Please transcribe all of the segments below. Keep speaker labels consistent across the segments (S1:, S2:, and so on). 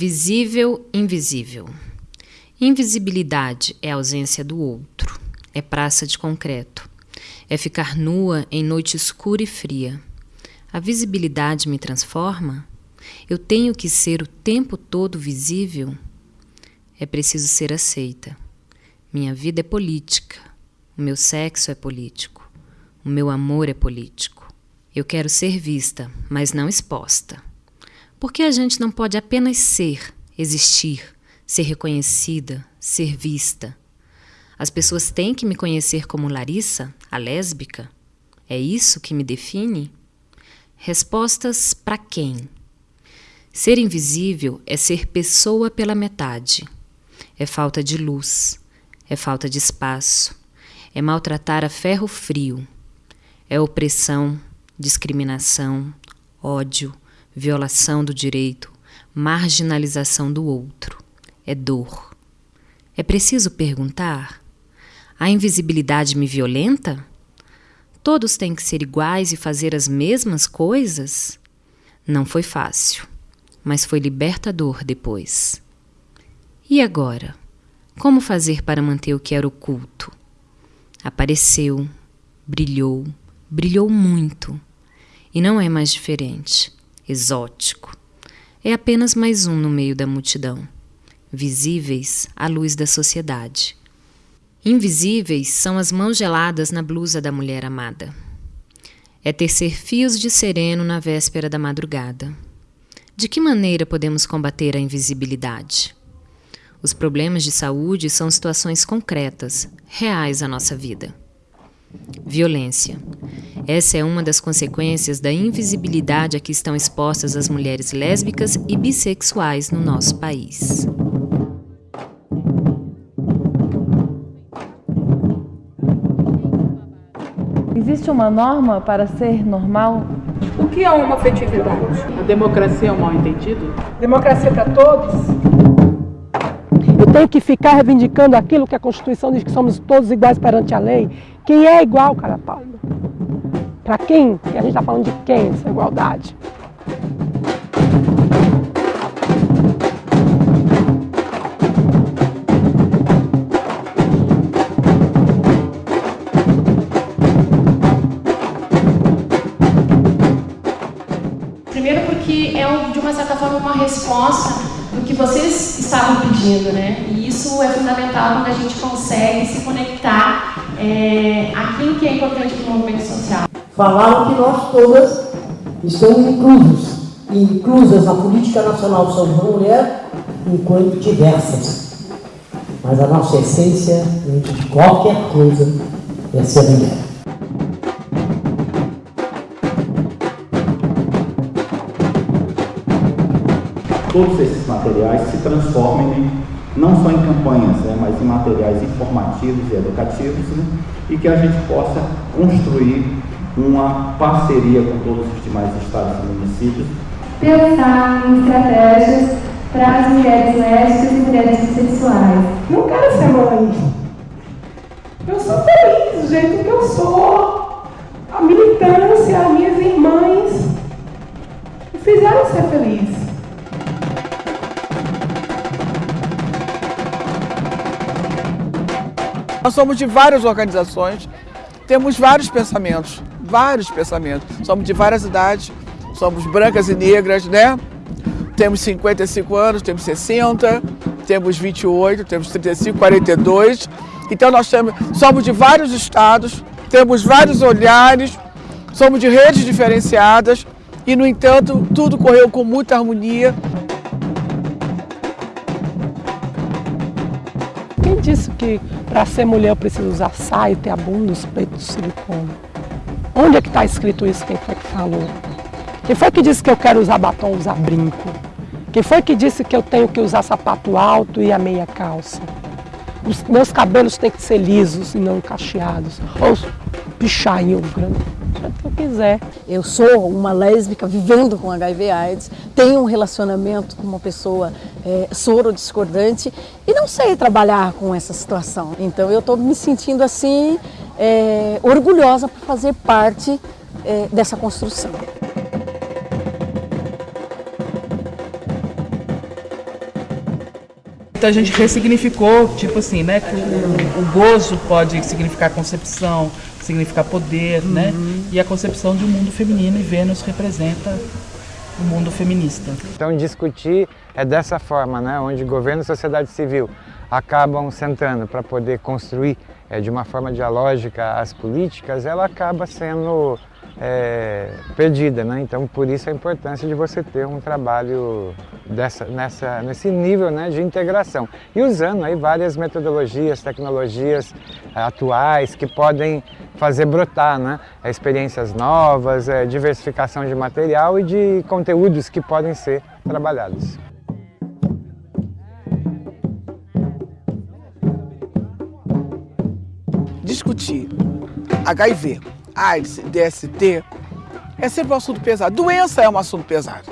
S1: Visível, invisível. Invisibilidade é ausência do outro, é praça de concreto, é ficar nua em noite escura e fria. A visibilidade me transforma? Eu tenho que ser o tempo todo visível? É preciso ser aceita. Minha vida é política, o meu sexo é político, o meu amor é político. Eu quero ser vista, mas não exposta. Por que a gente não pode apenas ser, existir, ser reconhecida, ser vista? As pessoas têm que me conhecer como Larissa, a lésbica? É isso que me define? Respostas para quem? Ser invisível é ser pessoa pela metade. É falta de luz, é falta de espaço, é maltratar a ferro frio, é opressão, discriminação, ódio, violação do direito, marginalização do outro. É dor. É preciso perguntar: a invisibilidade me violenta? Todos têm que ser iguais e fazer as mesmas coisas? Não foi fácil, mas foi libertador depois. E agora? Como fazer para manter o que era oculto? Apareceu, brilhou, brilhou muito. E não é mais diferente exótico. É apenas mais um no meio da multidão, visíveis à luz da sociedade. Invisíveis são as mãos geladas na blusa da mulher amada. É tecer fios de sereno na véspera da madrugada. De que maneira podemos combater a invisibilidade? Os problemas de saúde são situações concretas, reais à nossa vida. Violência. Essa é uma das consequências da invisibilidade a que estão expostas as mulheres lésbicas e bissexuais no nosso país.
S2: Existe uma norma para ser normal?
S3: O que é uma afetividade?
S4: A democracia é um mal entendido?
S3: Democracia para todos?
S5: Eu tenho que ficar reivindicando aquilo que a Constituição diz que somos todos iguais perante a lei. Quem é igual, cara Paulo? Para quem? E a gente está falando de quem essa igualdade?
S6: Primeiro porque é, de uma certa forma, uma resposta do que vocês estavam pedindo, né? E isso é fundamental quando a gente consegue se conectar é, aquilo que é importante para o movimento social.
S7: Falaram que nós todas estamos inclusos, inclusas na política nacional de São João Mulher, enquanto diversas. Mas a nossa essência, antes de qualquer coisa, é ser mulher.
S8: todos esses materiais se transformem não só em campanhas, né, mas em materiais informativos e educativos, né, e que a gente possa construir uma parceria com todos os demais estados e municípios.
S9: Pensar em estratégias para as mulheres lésbicas e mulheres bissexuais.
S3: Não quero ser mãe. Eu sou feliz do jeito que eu sou. A militância, as minhas irmãs me fizeram ser feliz.
S10: Nós somos de várias organizações, temos vários pensamentos, vários pensamentos. Somos de várias idades, somos brancas e negras, né? Temos 55 anos, temos 60, temos 28, temos 35, 42. Então nós temos, somos de vários estados, temos vários olhares, somos de redes diferenciadas e, no entanto, tudo correu com muita harmonia.
S5: Quem disse que para ser mulher eu preciso usar saia, ter a bunda, os peitos de silicone? Onde é que está escrito isso? Quem foi que falou? Quem foi que disse que eu quero usar batom, usar brinco? Quem foi que disse que eu tenho que usar sapato alto e a meia calça? Os meus cabelos têm que ser lisos e não cacheados. Ou pichainho grande que eu quiser.
S11: Eu sou uma lésbica vivendo com HIV AIDS, tenho um relacionamento com uma pessoa é, soro discordante e não sei trabalhar com essa situação. Então eu estou me sentindo assim é, orgulhosa por fazer parte é, dessa construção.
S4: Então a gente ressignificou, tipo assim, né? Que o, o gozo pode significar concepção, significar poder, né? uhum. né? E a concepção de um mundo feminino e Vênus representa o mundo feminista.
S12: Então discutir é dessa forma, né? Onde governo e sociedade civil acabam sentando para poder construir é, de uma forma dialógica as políticas, ela acaba sendo é, perdida, né? Então por isso a importância de você ter um trabalho dessa, nessa, nesse nível né, de integração e usando aí várias metodologias, tecnologias é, atuais que podem fazer brotar né, experiências novas, é, diversificação de material e de conteúdos que podem ser trabalhados.
S10: discutir HIV, AIDS, DST, é sempre um assunto pesado. Doença é um assunto pesado,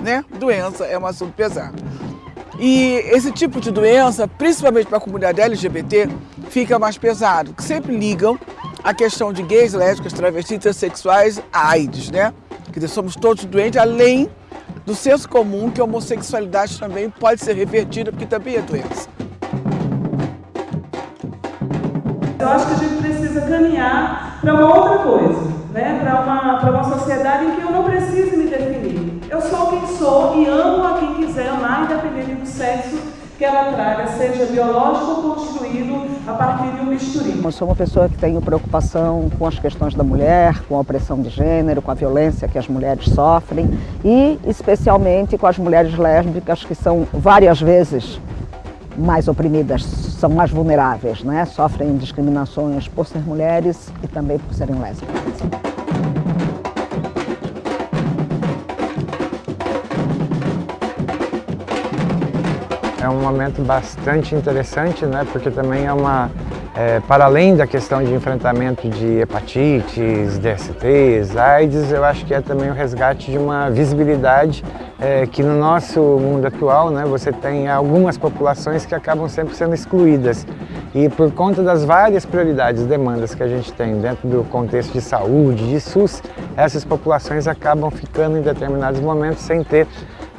S10: né? Doença é um assunto pesado. E esse tipo de doença, principalmente para a comunidade LGBT, fica mais pesado, que sempre ligam a questão de gays, lésbicas, travestis, transexuais AIDS, né? Dizer, somos todos doentes, além do senso comum que a homossexualidade também pode ser revertida, porque também é doença.
S3: Eu acho que a gente precisa caminhar para uma outra coisa, né? para uma, uma sociedade em que eu não preciso me definir. Eu sou quem sou e amo a quem quiser amar, independente do sexo que ela traga, seja biológico ou construído a partir de um bisturi.
S11: Eu sou uma pessoa que tenho preocupação com as questões da mulher, com a opressão de gênero, com a violência que as mulheres sofrem e especialmente com as mulheres lésbicas que são várias vezes mais oprimidas, são mais vulneráveis, né? sofrem discriminações por ser mulheres e também por serem lésbicas.
S12: É um momento bastante interessante, né? porque também é uma é, para além da questão de enfrentamento de hepatites, DSTs, AIDS, eu acho que é também o resgate de uma visibilidade é, que no nosso mundo atual né, você tem algumas populações que acabam sempre sendo excluídas. E por conta das várias prioridades, demandas que a gente tem dentro do contexto de saúde, de SUS, essas populações acabam ficando em determinados momentos sem ter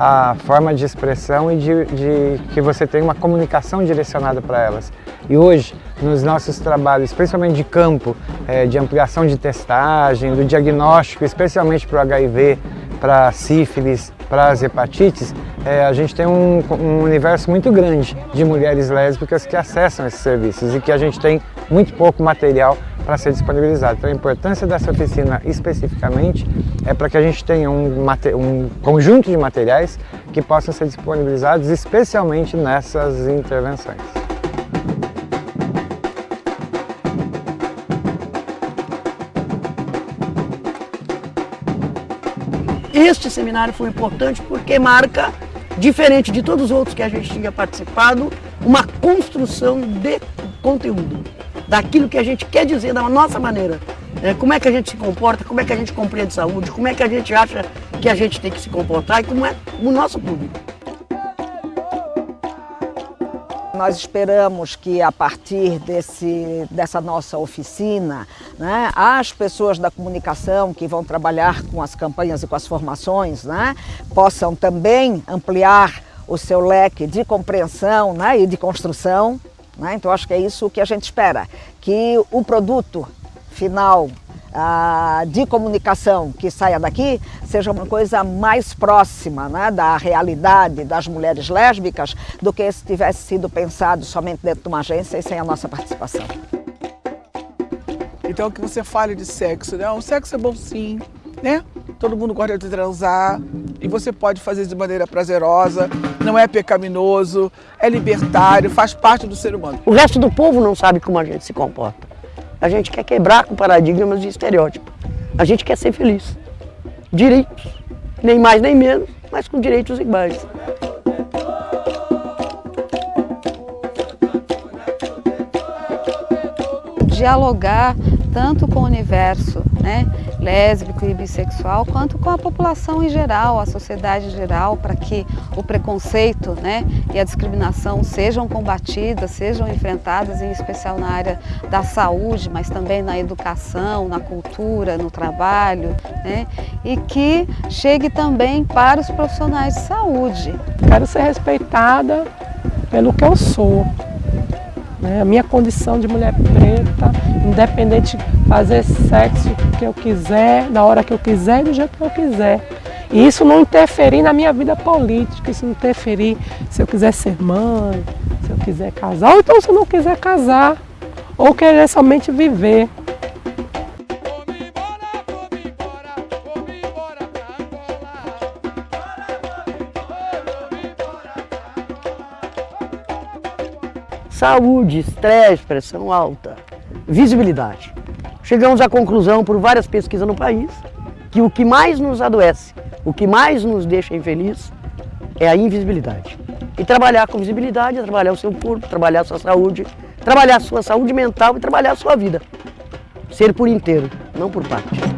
S12: a forma de expressão e de, de que você tenha uma comunicação direcionada para elas. E hoje, nos nossos trabalhos, principalmente de campo, é, de ampliação de testagem, do diagnóstico, especialmente para o HIV, para sífilis, para as hepatites, é, a gente tem um, um, universo muito grande de mulheres lésbicas que acessam esses serviços e que a gente tem muito pouco material para ser disponibilizado. Então a importância dessa oficina especificamente é para que a gente tenha um, um conjunto de materiais que possam ser disponibilizados especialmente nessas intervenções.
S13: Este seminário foi importante porque marca, diferente de todos os outros que a gente tinha participado, uma construção de conteúdo, daquilo que a gente quer dizer da nossa maneira. É, como é que a gente se comporta, como é que a gente compreende saúde, como é que a gente acha que a gente tem que se comportar e como é o nosso público.
S11: Nós esperamos que a partir desse, dessa nossa oficina, né, as pessoas da comunicação que vão trabalhar com as campanhas e com as formações né, possam também ampliar o seu leque de compreensão né, e de construção. Né? Então acho que é isso que a gente espera, que o produto final ah, de comunicação que saia daqui seja uma coisa mais próxima né, da realidade das mulheres lésbicas do que se tivesse sido pensado somente dentro de uma agência e sem a nossa participação.
S10: Então que você fale de sexo, né? O sexo é bom sim, né? Todo mundo gosta de transar e você pode fazer de maneira prazerosa, não é pecaminoso, é libertário, faz parte do ser humano.
S13: O resto do povo não sabe como a gente se comporta. A gente quer quebrar com paradigmas de estereótipo. A gente quer ser feliz. Direitos, nem mais nem menos, mas com direitos iguais.
S14: Dialogar tanto com o universo né, lésbico e bissexual, quanto com a população em geral, a sociedade em geral, para que o preconceito né, e a discriminação sejam combatidas, sejam enfrentadas, em especial na área da saúde, mas também na educação, na cultura, no trabalho, né, e que chegue também para os profissionais de saúde.
S5: Quero ser respeitada pelo que eu sou. Né? A minha condição de mulher preta, independente de fazer sexo que eu quiser, na hora que eu quiser e do jeito que eu quiser. E isso não interferir na minha vida política, isso não interferir se eu quiser ser mãe, se eu quiser casar, ou então se eu não quiser casar, ou querer somente viver.
S13: Saúde, estresse, pressão alta, visibilidade. Chegamos à conclusão, por várias pesquisas no país, que o que mais nos adoece, o que mais nos deixa infeliz, é a invisibilidade. E trabalhar com visibilidade é trabalhar o seu corpo, trabalhar a sua saúde, trabalhar a sua saúde mental e trabalhar a sua vida. Ser por inteiro, não por parte.